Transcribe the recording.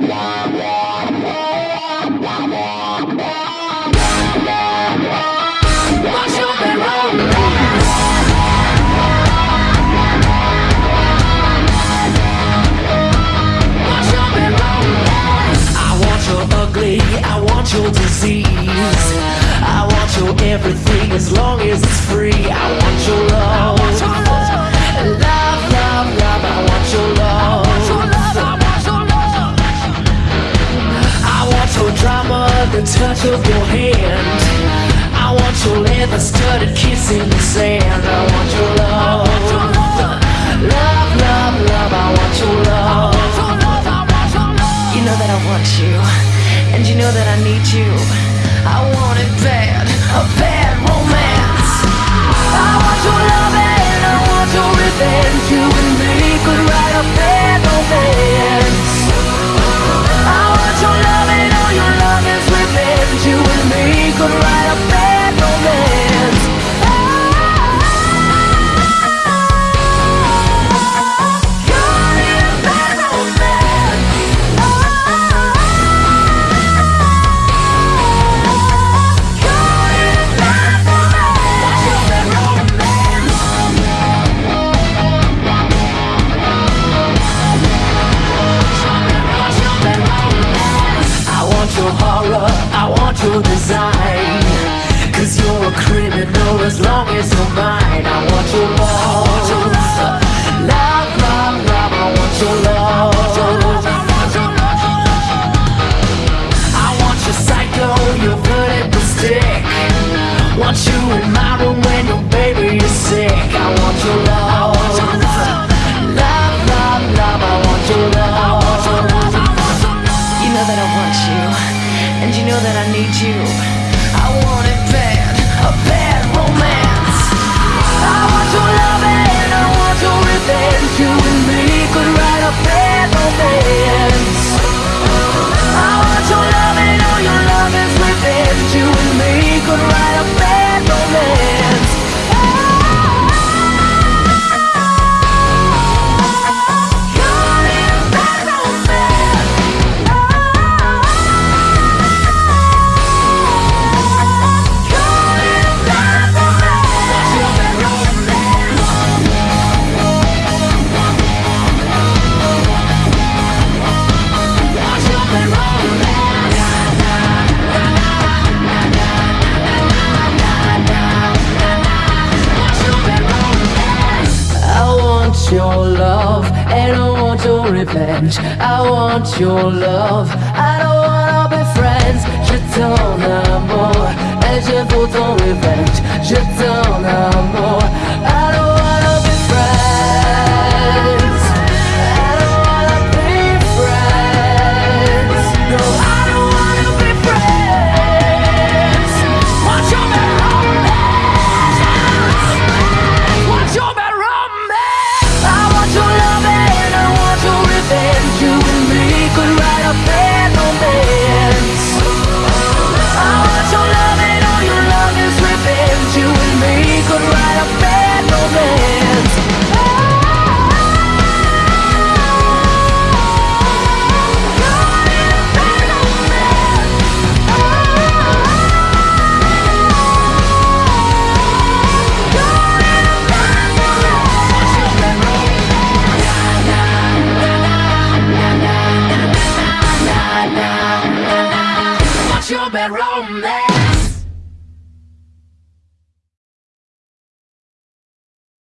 I want your ugly, I want your disease. I want your everything as long as it's free. I want your drama, the touch of your hand. I want your leather studded kiss in the sand. I want your love. Love, love, love, I want your love. You know that I want you, and you know that I need you. I want it bad, a bad romance. Design. Cause you're a criminal as long as you're mine. I want your love. Love, love, love, I want your love. I want your psycho, your. Want you in my room when your baby is sick. I and you know that I need you. I want your love and I want your revenge. I want your love. I don't wanna be friends. Je t'en amour et je veux ton revenge. Je t'en amour. Bad romance?